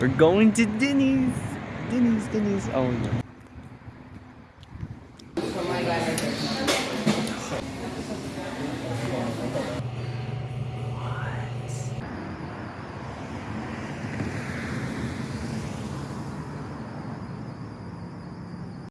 We're going to Denny's. Denny's, Denny's. Oh no.